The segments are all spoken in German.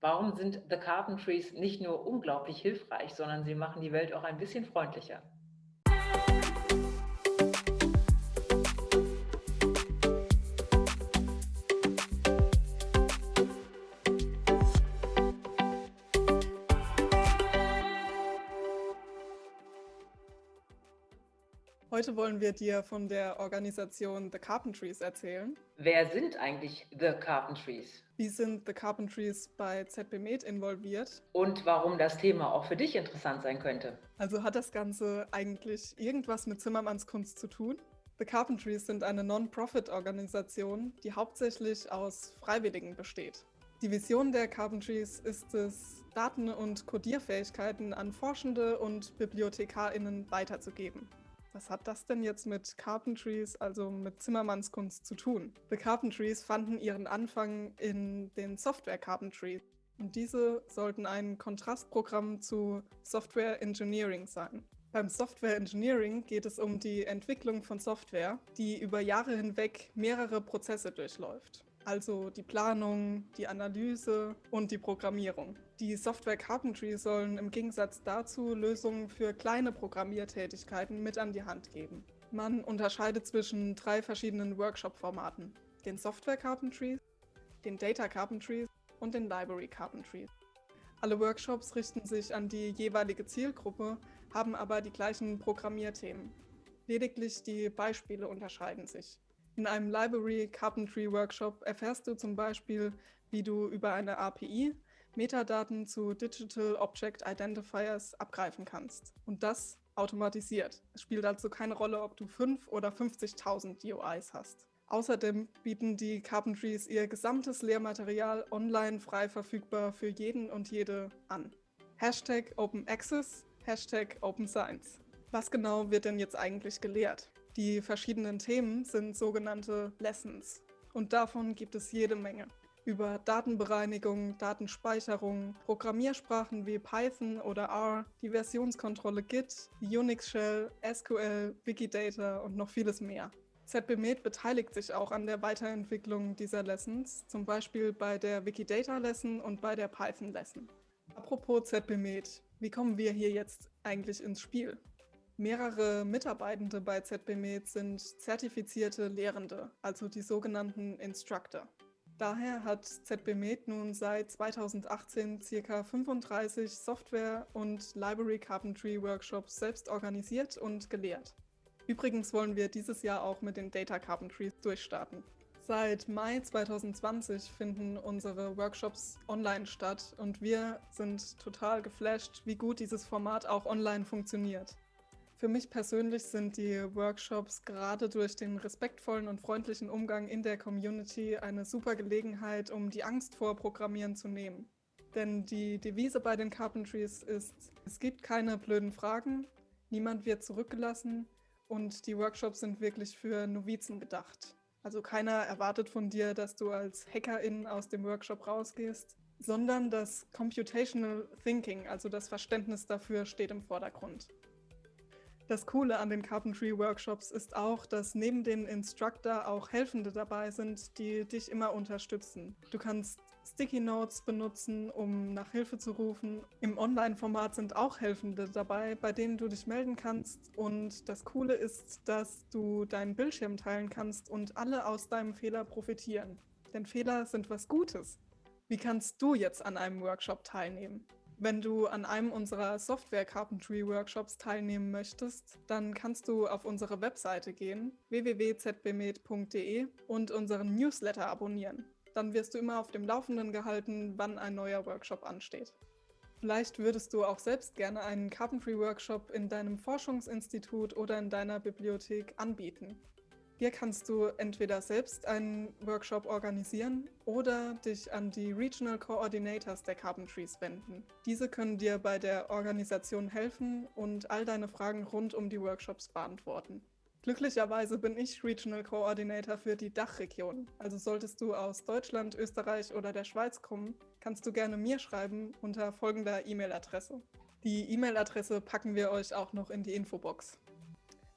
Warum sind The Carpentries nicht nur unglaublich hilfreich, sondern sie machen die Welt auch ein bisschen freundlicher? Heute wollen wir dir von der Organisation The Carpentries erzählen. Wer sind eigentlich The Carpentries? Wie sind The Carpentries bei ZB Med involviert? Und warum das Thema auch für dich interessant sein könnte? Also hat das Ganze eigentlich irgendwas mit Zimmermannskunst zu tun? The Carpentries sind eine Non-Profit-Organisation, die hauptsächlich aus Freiwilligen besteht. Die Vision der Carpentries ist es, Daten und Codierfähigkeiten an Forschende und BibliothekarInnen weiterzugeben. Was hat das denn jetzt mit Carpentries, also mit Zimmermannskunst zu tun? The Carpentries fanden ihren Anfang in den Software Carpentries. Und diese sollten ein Kontrastprogramm zu Software Engineering sein. Beim Software Engineering geht es um die Entwicklung von Software, die über Jahre hinweg mehrere Prozesse durchläuft also die Planung, die Analyse und die Programmierung. Die Software Carpentry sollen im Gegensatz dazu Lösungen für kleine Programmiertätigkeiten mit an die Hand geben. Man unterscheidet zwischen drei verschiedenen Workshop-Formaten. Den Software Carpentry, den Data Carpentry und den Library Carpentry. Alle Workshops richten sich an die jeweilige Zielgruppe, haben aber die gleichen Programmierthemen. Lediglich die Beispiele unterscheiden sich. In einem Library Carpentry Workshop erfährst du zum Beispiel, wie du über eine API Metadaten zu Digital Object Identifiers abgreifen kannst. Und das automatisiert. Es spielt also keine Rolle, ob du 5 oder 50.000 UIs hast. Außerdem bieten die Carpentries ihr gesamtes Lehrmaterial online frei verfügbar für jeden und jede an. Hashtag Open Access, Hashtag Open Science. Was genau wird denn jetzt eigentlich gelehrt? Die verschiedenen Themen sind sogenannte Lessons und davon gibt es jede Menge. Über Datenbereinigung, Datenspeicherung, Programmiersprachen wie Python oder R, die Versionskontrolle Git, Unix Shell, SQL, Wikidata und noch vieles mehr. ZBMed beteiligt sich auch an der Weiterentwicklung dieser Lessons, zum Beispiel bei der Wikidata Lesson und bei der Python Lesson. Apropos ZBMed, wie kommen wir hier jetzt eigentlich ins Spiel? Mehrere Mitarbeitende bei ZBMed sind zertifizierte Lehrende, also die sogenannten Instructor. Daher hat ZBMed nun seit 2018 ca. 35 Software- und Library Carpentry Workshops selbst organisiert und gelehrt. Übrigens wollen wir dieses Jahr auch mit den Data Carpentry durchstarten. Seit Mai 2020 finden unsere Workshops online statt und wir sind total geflasht, wie gut dieses Format auch online funktioniert. Für mich persönlich sind die Workshops gerade durch den respektvollen und freundlichen Umgang in der Community eine super Gelegenheit, um die Angst vor Programmieren zu nehmen. Denn die Devise bei den Carpentries ist, es gibt keine blöden Fragen, niemand wird zurückgelassen und die Workshops sind wirklich für Novizen gedacht. Also keiner erwartet von dir, dass du als Hackerin aus dem Workshop rausgehst, sondern das Computational Thinking, also das Verständnis dafür, steht im Vordergrund. Das Coole an den Carpentry Workshops ist auch, dass neben den Instructor auch Helfende dabei sind, die dich immer unterstützen. Du kannst Sticky Notes benutzen, um nach Hilfe zu rufen. Im Online-Format sind auch Helfende dabei, bei denen du dich melden kannst. Und das Coole ist, dass du deinen Bildschirm teilen kannst und alle aus deinem Fehler profitieren. Denn Fehler sind was Gutes. Wie kannst du jetzt an einem Workshop teilnehmen? Wenn du an einem unserer Software Carpentry Workshops teilnehmen möchtest, dann kannst du auf unsere Webseite gehen, www.zbmed.de und unseren Newsletter abonnieren. Dann wirst du immer auf dem Laufenden gehalten, wann ein neuer Workshop ansteht. Vielleicht würdest du auch selbst gerne einen Carpentry Workshop in deinem Forschungsinstitut oder in deiner Bibliothek anbieten. Hier kannst du entweder selbst einen Workshop organisieren oder dich an die Regional Coordinators der Carpentries wenden. Diese können dir bei der Organisation helfen und all deine Fragen rund um die Workshops beantworten. Glücklicherweise bin ich Regional Coordinator für die Dachregion. Also solltest du aus Deutschland, Österreich oder der Schweiz kommen, kannst du gerne mir schreiben unter folgender E-Mail-Adresse. Die E-Mail-Adresse packen wir euch auch noch in die Infobox.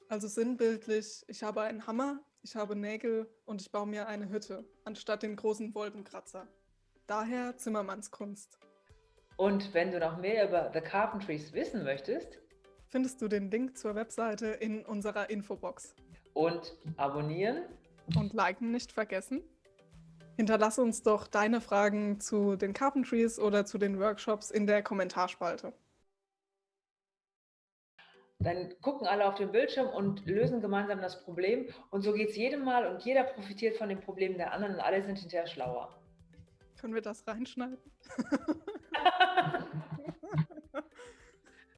Also sinnbildlich, ich habe einen Hammer, ich habe Nägel und ich baue mir eine Hütte, anstatt den großen Wolkenkratzer. Daher Zimmermannskunst. Und wenn du noch mehr über The Carpentries wissen möchtest, findest du den Link zur Webseite in unserer Infobox. Und abonnieren und liken nicht vergessen. Hinterlasse uns doch deine Fragen zu den Carpentries oder zu den Workshops in der Kommentarspalte. Dann gucken alle auf den Bildschirm und lösen gemeinsam das Problem. Und so geht es jedem Mal und jeder profitiert von den Problemen der anderen und alle sind hinterher schlauer. Können wir das reinschneiden?